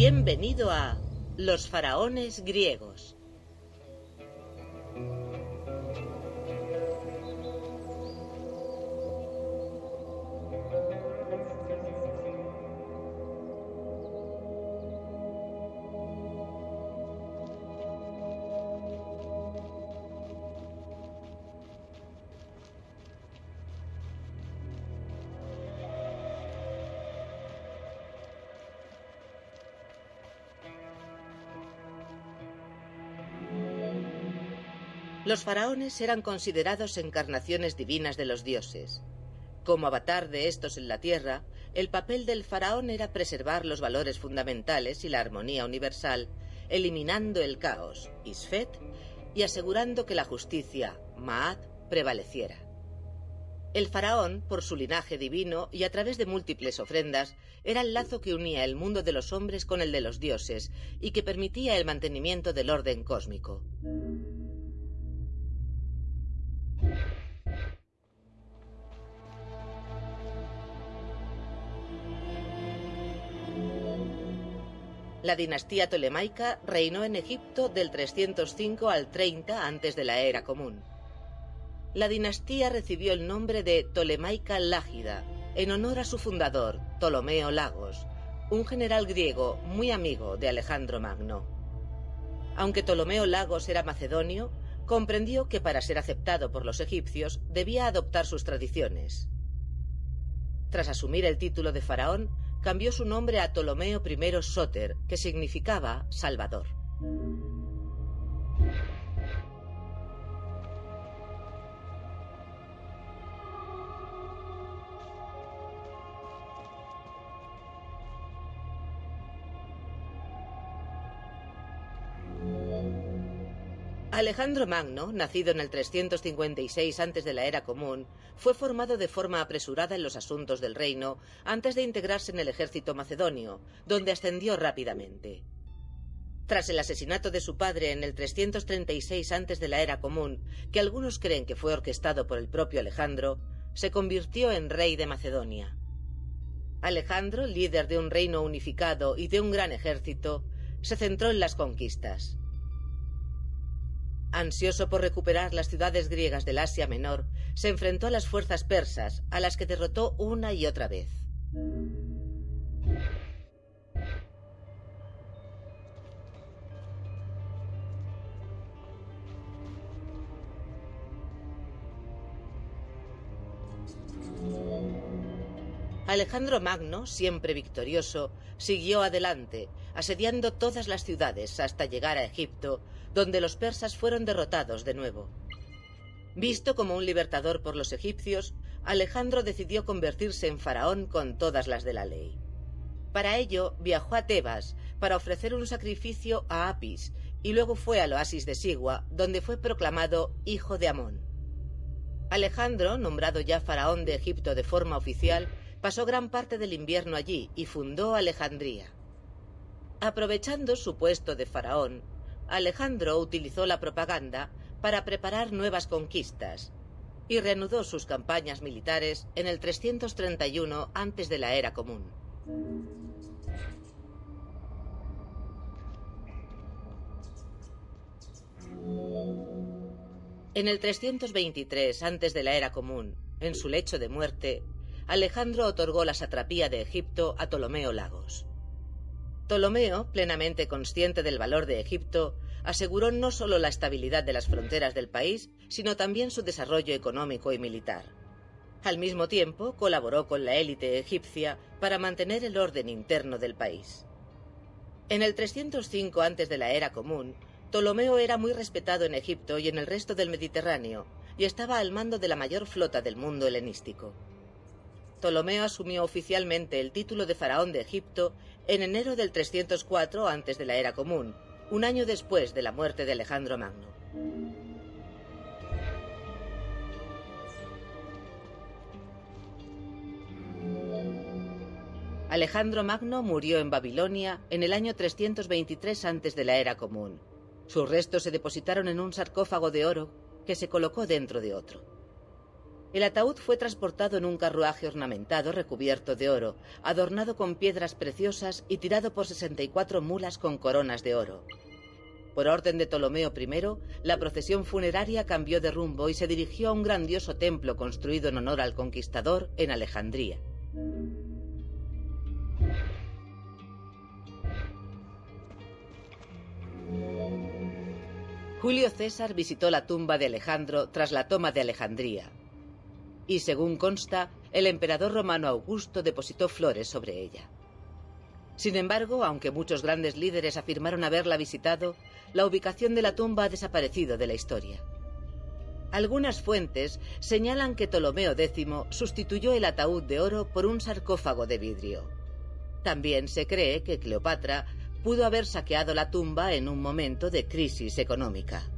Bienvenido a Los faraones griegos. Los faraones eran considerados encarnaciones divinas de los dioses. Como avatar de estos en la tierra, el papel del faraón era preservar los valores fundamentales y la armonía universal, eliminando el caos, Isfet, y asegurando que la justicia, Maat, prevaleciera. El faraón, por su linaje divino y a través de múltiples ofrendas, era el lazo que unía el mundo de los hombres con el de los dioses y que permitía el mantenimiento del orden cósmico. La dinastía tolemaica reinó en Egipto del 305 al 30 antes de la era común. La dinastía recibió el nombre de Tolemaica Lágida, en honor a su fundador, Ptolomeo Lagos, un general griego muy amigo de Alejandro Magno. Aunque Ptolomeo Lagos era macedonio, comprendió que para ser aceptado por los egipcios debía adoptar sus tradiciones. Tras asumir el título de faraón, cambió su nombre a Ptolomeo I Soter, que significaba Salvador. Alejandro Magno, nacido en el 356 antes de la era común, fue formado de forma apresurada en los asuntos del reino antes de integrarse en el ejército macedonio, donde ascendió rápidamente. Tras el asesinato de su padre en el 336 antes de la era común, que algunos creen que fue orquestado por el propio Alejandro, se convirtió en rey de Macedonia. Alejandro, líder de un reino unificado y de un gran ejército, se centró en las conquistas. Ansioso por recuperar las ciudades griegas del Asia Menor, se enfrentó a las fuerzas persas, a las que derrotó una y otra vez. Alejandro Magno, siempre victorioso, siguió adelante, asediando todas las ciudades hasta llegar a Egipto, donde los persas fueron derrotados de nuevo. Visto como un libertador por los egipcios, Alejandro decidió convertirse en faraón con todas las de la ley. Para ello viajó a Tebas para ofrecer un sacrificio a Apis y luego fue al oasis de Sigua, donde fue proclamado hijo de Amón. Alejandro, nombrado ya faraón de Egipto de forma oficial, Pasó gran parte del invierno allí y fundó Alejandría. Aprovechando su puesto de faraón, Alejandro utilizó la propaganda para preparar nuevas conquistas y reanudó sus campañas militares en el 331 antes de la era común. En el 323 antes de la era común, en su lecho de muerte, Alejandro otorgó la satrapía de Egipto a Ptolomeo Lagos. Ptolomeo, plenamente consciente del valor de Egipto, aseguró no solo la estabilidad de las fronteras del país, sino también su desarrollo económico y militar. Al mismo tiempo, colaboró con la élite egipcia para mantener el orden interno del país. En el 305 antes de la era común, Ptolomeo era muy respetado en Egipto y en el resto del Mediterráneo, y estaba al mando de la mayor flota del mundo helenístico. Ptolomeo asumió oficialmente el título de faraón de Egipto en enero del 304 antes de la era común, un año después de la muerte de Alejandro Magno. Alejandro Magno murió en Babilonia en el año 323 antes de la era común. Sus restos se depositaron en un sarcófago de oro que se colocó dentro de otro. El ataúd fue transportado en un carruaje ornamentado recubierto de oro, adornado con piedras preciosas y tirado por 64 mulas con coronas de oro. Por orden de Ptolomeo I, la procesión funeraria cambió de rumbo y se dirigió a un grandioso templo construido en honor al conquistador en Alejandría. Julio César visitó la tumba de Alejandro tras la toma de Alejandría. Y según consta, el emperador romano Augusto depositó flores sobre ella. Sin embargo, aunque muchos grandes líderes afirmaron haberla visitado, la ubicación de la tumba ha desaparecido de la historia. Algunas fuentes señalan que Ptolomeo X sustituyó el ataúd de oro por un sarcófago de vidrio. También se cree que Cleopatra pudo haber saqueado la tumba en un momento de crisis económica.